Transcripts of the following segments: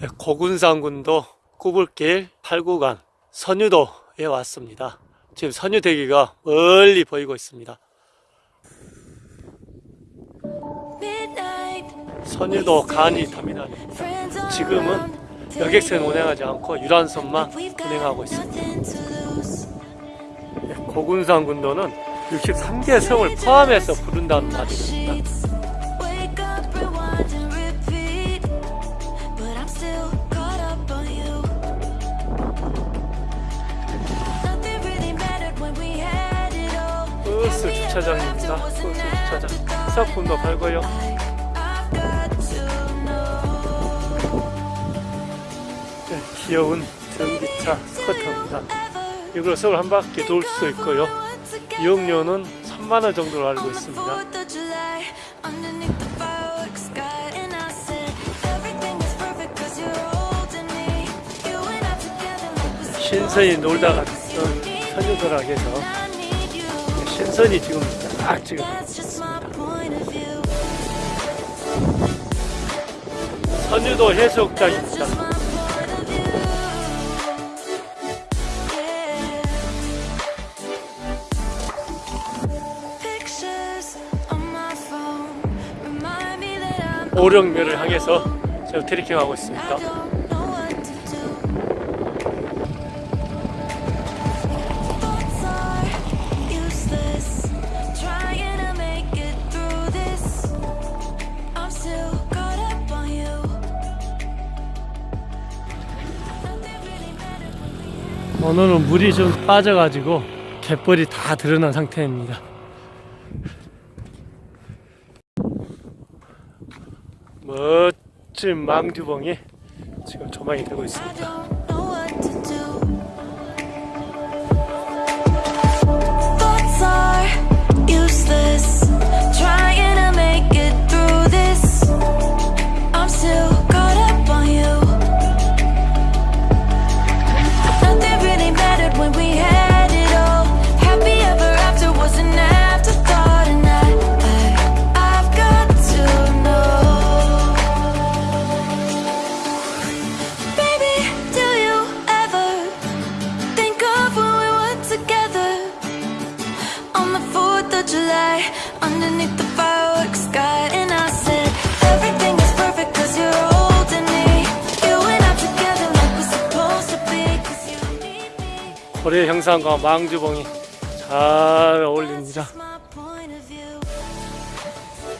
네, 고군산군도 구불길 8구간 선유도에 왔습니다. 지금 선유대기가 멀리 보이고 있습니다. 선유도 간이 터미널입니다. 지금은 여객선 운행하지 않고 유람선만 운행하고 있습니다. 네, 고군산군도는 63개 성을 포함해서 부른다는 말입니다. 주차장입니다. 버스 주차장. 사품도 팔고요. 네, 귀여운 전기차 스커터입니다. 이걸 서울 한 바퀴 돌 수 있고요. 이용료는 3만원 정도로 알고 있습니다. 신선이 놀다 갔던 선유도락에서 신선이 지금 딱 지금. 선유도 해수욕장입니다. 오령면을 향해서 지금 트레킹하고 있습니다. 오늘은 물이 좀 빠져가지고 갯벌이 다 드러난 상태입니다. 멋진 망주봉이 지금 조망이 되고 있습니다. 고래 형상과 망주봉이 잘 어울립니다.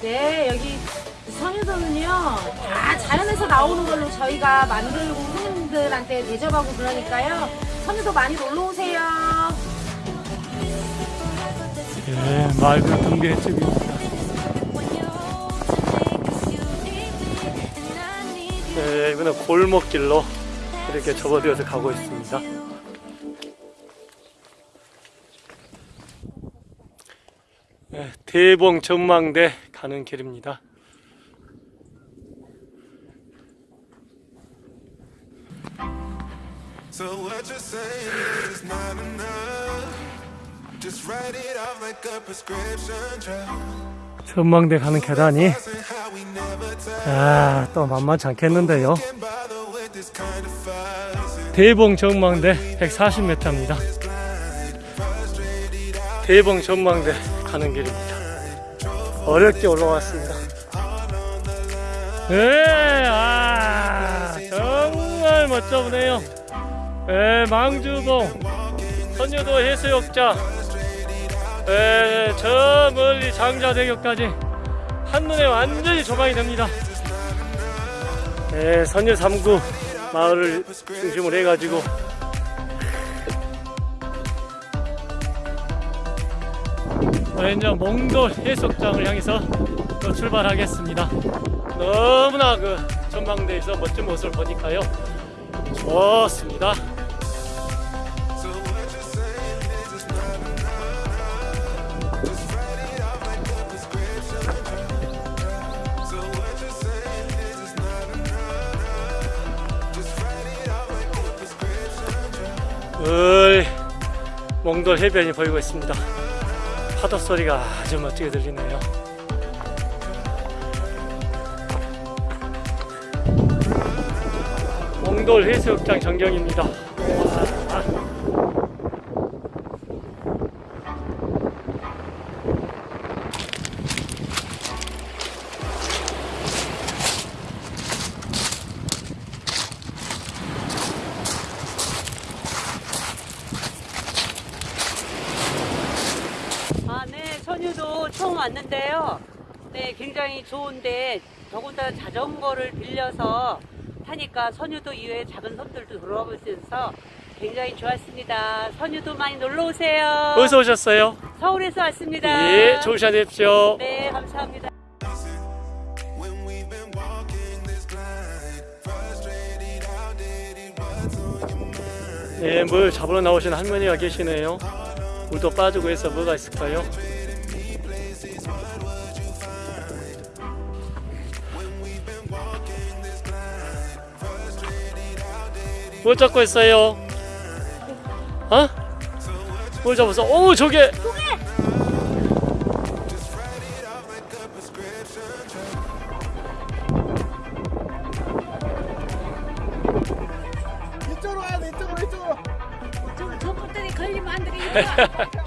네, 여기 선유도는요, 다 자연에서 나오는 걸로 저희가 만들고 손님들한테 대접하고 그러니까요. 선유도 많이 놀러 오세요. 예, 맑은 등대 횟집입니다. When you're holding me, cause you need me, and I need you. 네, 이번에 골목길로 이렇게 접어들어서 가고 있습니다. 대봉 전망대 가는 길입니다. So what you're saying is it's not enough. Just write it off like a prescription drug. 전망대 가는 계단이. 아, 또 만만치 않겠는데요. 대봉 전망대 140m입니다. 대봉 전망대 가는 길입니다. 어렵게 올라왔습니다. 네, 아, 정말 멋져 보네요. 네, 망주봉, 선유도 해수욕장, 네, 저 멀리 장자대교까지 한눈에 완전히 조망이 됩니다. 네, 선유 3구 마을을 중심으로 해가지고 어, 이제 몽돌 해수욕장을 향해서 또 출발하겠습니다. 너무나 그 전망대에서 멋진 모습을 보니까요. 좋습니다. 을 몽돌 해변이 보이고 있습니다. 파도 소리가 아주 멋지게 들리네요. 대장돌 해수욕장 전경입니다. 왔는데요. 네, 굉장히 좋은데 더군다나 자전거를 빌려서 타니까 선유도 이외에 작은 섬들도 있어서 굉장히 좋았습니다. 선유도 많이 놀러 오세요. 어디서 오셨어요? 서울에서 왔습니다. 예, 좋은 시간 되십시오. 네, 감사합니다. 네, 물 잡으러 나오신 할머니가 계시네요. 물도 빠지고 해서 뭐가 있을까요? 뭐 잡고 있어요? 어? 뭘 잡았어? 오, 저게! 이쪽으로 와야 돼 이쪽으로 이쪽으로 저것들이 걸리면 안 되겠다.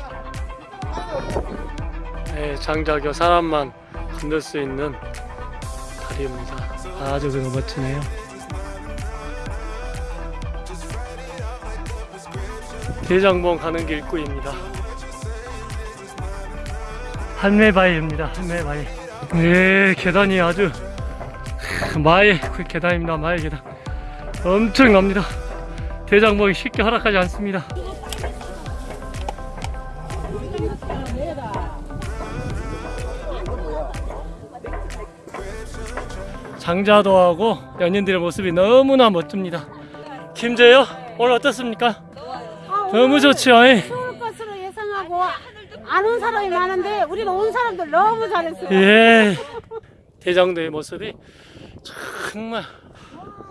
네, 장작여 사람만 건들 수 있는 다리입니다. 아주 그 멋지네요. 대장봉 가는 길 입구입니다. 한매바위입니다. 한매바위. 네, 계단이 아주 마의 그 계단입니다. 마의 계단. 엄청납니다. 대장봉이 쉽게 허락하지 않습니다. 장자도 하고 연인들의 모습이 너무나 멋집니다. 김재요 오늘 어떻습니까? 너무 좋죠. 예. 좋을 것으로 예상하고 안 온 사람이 많은데 우리가 온 사람들 너무 잘했어요. 예. 대장도의 모습이 정말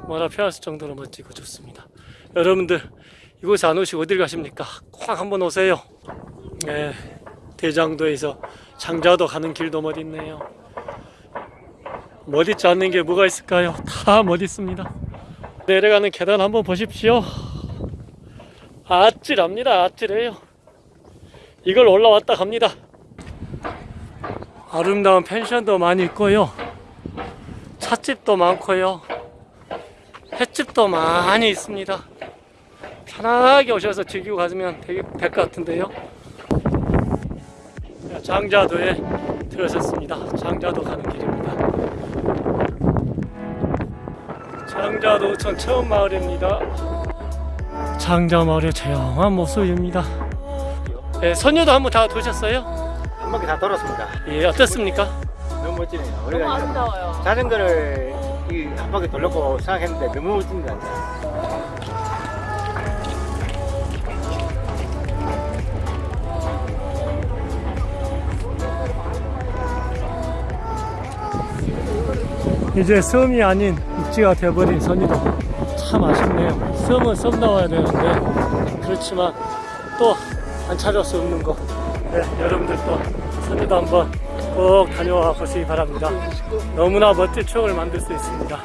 뭐라 표현할 수 정도로 멋지고 좋습니다. 여러분들 이곳에 안 오시고 어딜 가십니까? 꼭 한번 오세요. 예. 대장도에서 장자도 가는 길도 멋있네요. 멋있지 않는 게 뭐가 있을까요? 다 멋있습니다. 내려가는 계단 한번 보십시오. 아찔합니다. 아찔해요. 이걸 올라왔다 갑니다. 아름다운 펜션도 많이 있고요. 찻집도 많고요. 횟집도 많이 있습니다. 편하게 오셔서 즐기고 가시면 될 것 같은데요. 장자도에 들어섰습니다. 장자도 가는 길입니다. 장자도천 처음 마을입니다. 장자 마을의 조용한 모습입니다. 네, 선녀도 한번 다 도셨어요? 한 바퀴 다 돌았습니다 예, 어떻습니까? 너무 멋지네요 우리가 아름다워요 자전거를 이 한 바퀴 돌려고 생각했는데 너무 멋집니다 이제 섬이 아닌 육지가 되어버린 선이도 참 아쉽네요. 섬은 섬 나와야 되는데 그렇지만 또 안 찾을 수 없는 거. 네, 여러분들도 선이도 한번 꼭 다녀와 보시기 바랍니다. 너무나 멋진 추억을 만들 수 있습니다.